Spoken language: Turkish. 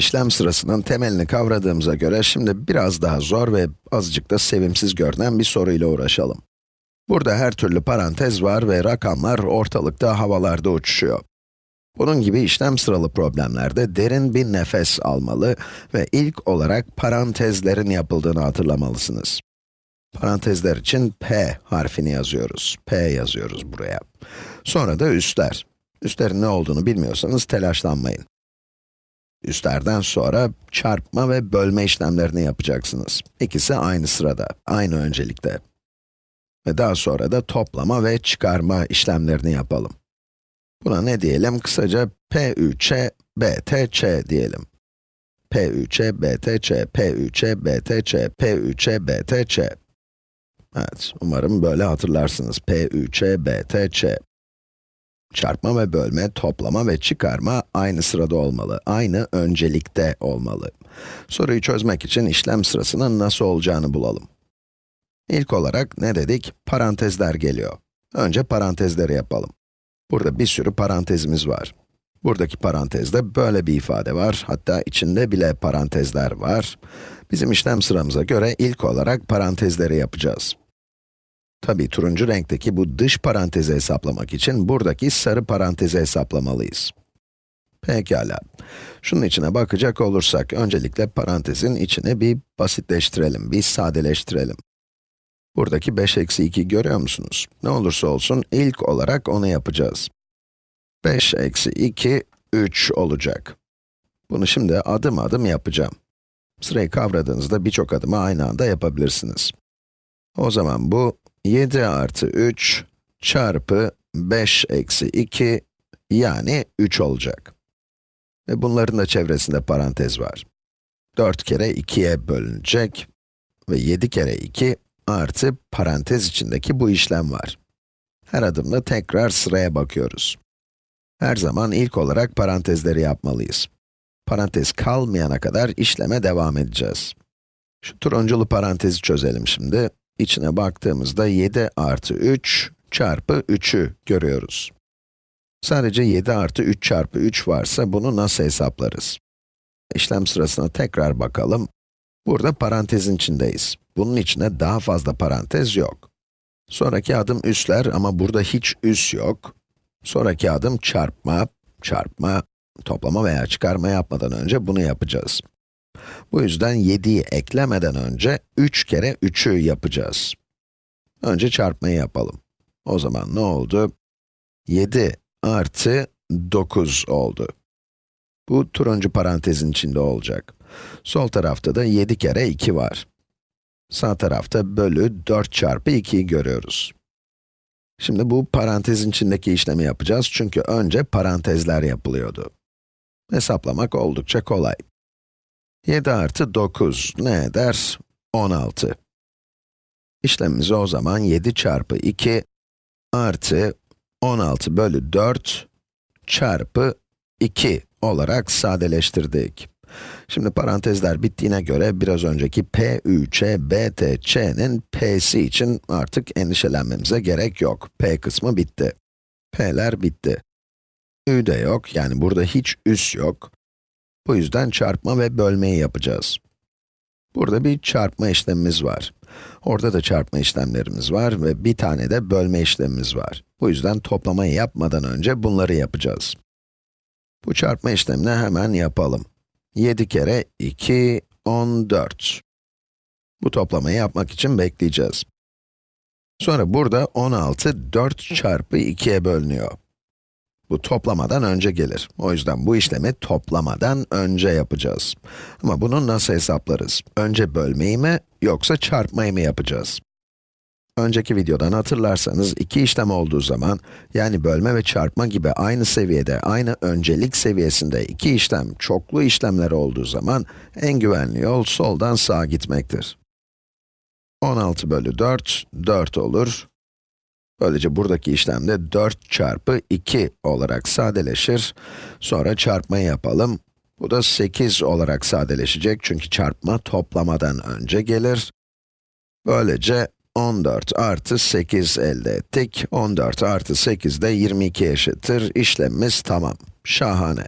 İşlem sırasının temelini kavradığımıza göre şimdi biraz daha zor ve azıcık da sevimsiz görünen bir soruyla uğraşalım. Burada her türlü parantez var ve rakamlar ortalıkta havalarda uçuşuyor. Bunun gibi işlem sıralı problemlerde derin bir nefes almalı ve ilk olarak parantezlerin yapıldığını hatırlamalısınız. Parantezler için P harfini yazıyoruz. P yazıyoruz buraya. Sonra da üstler. Üstlerin ne olduğunu bilmiyorsanız telaşlanmayın. Üstlerden sonra çarpma ve bölme işlemlerini yapacaksınız. İkisi aynı sırada, aynı öncelikte. Ve daha sonra da toplama ve çıkarma işlemlerini yapalım. Buna ne diyelim? Kısaca P3'e BTC diyelim. P3'e BTC, P3'e BTC, P3'e BTC. Evet, umarım böyle hatırlarsınız. P3'e BTC. Çarpma ve bölme, toplama ve çıkarma aynı sırada olmalı, aynı öncelikte olmalı. Soruyu çözmek için işlem sırasının nasıl olacağını bulalım. İlk olarak ne dedik? Parantezler geliyor. Önce parantezleri yapalım. Burada bir sürü parantezimiz var. Buradaki parantezde böyle bir ifade var, hatta içinde bile parantezler var. Bizim işlem sıramıza göre ilk olarak parantezleri yapacağız. Tabi turuncu renkteki bu dış parantezi hesaplamak için buradaki sarı parantezi hesaplamalıyız. Pekala. Şunun içine bakacak olursak, öncelikle parantezin içini bir basitleştirelim, bir sadeleştirelim. Buradaki 5 eksi 2 görüyor musunuz? Ne olursa olsun ilk olarak onu yapacağız. 5 eksi 2, 3 olacak. Bunu şimdi adım adım yapacağım. Sırayı kavradığınızda birçok adımı aynı anda yapabilirsiniz. O zaman bu 7 artı 3 çarpı 5 eksi 2 yani 3 olacak. Ve bunların da çevresinde parantez var. 4 kere 2'ye bölünecek ve 7 kere 2 artı parantez içindeki bu işlem var. Her adımda tekrar sıraya bakıyoruz. Her zaman ilk olarak parantezleri yapmalıyız. Parantez kalmayana kadar işleme devam edeceğiz. Şu turunculu parantezi çözelim şimdi. İçine baktığımızda 7 artı 3 çarpı 3'ü görüyoruz. Sadece 7 artı 3 çarpı 3 varsa bunu nasıl hesaplarız? İşlem sırasına tekrar bakalım. Burada parantezin içindeyiz. Bunun içine daha fazla parantez yok. Sonraki adım üsler ama burada hiç üs yok. Sonraki adım çarpma, çarpma, toplama veya çıkarma yapmadan önce bunu yapacağız. Bu yüzden 7'yi eklemeden önce 3 kere 3'ü yapacağız. Önce çarpmayı yapalım. O zaman ne oldu? 7 artı 9 oldu. Bu turuncu parantezin içinde olacak. Sol tarafta da 7 kere 2 var. Sağ tarafta bölü 4 çarpı 2'yi görüyoruz. Şimdi bu parantezin içindeki işlemi yapacağız çünkü önce parantezler yapılıyordu. Hesaplamak oldukça kolay. 7 artı 9 ne eder? 16. İşlemimizi o zaman 7 çarpı 2 artı 16 bölü 4 çarpı 2 olarak sadeleştirdik. Şimdi parantezler bittiğine göre biraz önceki p 3 e BTC'nin P'si için artık endişelenmemize gerek yok. P kısmı bitti. P'ler bitti. Ü de yok, yani burada hiç üs yok. Bu yüzden çarpma ve bölmeyi yapacağız. Burada bir çarpma işlemimiz var. Orada da çarpma işlemlerimiz var ve bir tane de bölme işlemimiz var. Bu yüzden toplamayı yapmadan önce bunları yapacağız. Bu çarpma işlemini hemen yapalım. 7 kere 2, 14. Bu toplamayı yapmak için bekleyeceğiz. Sonra burada 16, 4 çarpı 2'ye bölünüyor. Bu toplamadan önce gelir. O yüzden bu işlemi toplamadan önce yapacağız. Ama bunu nasıl hesaplarız? Önce bölmeyi mi, yoksa çarpmayı mı yapacağız? Önceki videodan hatırlarsanız iki işlem olduğu zaman, yani bölme ve çarpma gibi aynı seviyede, aynı öncelik seviyesinde iki işlem, çoklu işlemler olduğu zaman, en güvenli yol soldan sağa gitmektir. 16 bölü 4, 4 olur. Böylece buradaki işlemde 4 çarpı 2 olarak sadeleşir. Sonra çarpmayı yapalım. Bu da 8 olarak sadeleşecek çünkü çarpma toplamadan önce gelir. Böylece 14 artı 8 elde ettik. 14 artı 8 de 22 eşittir. İşlemimiz tamam. Şahane.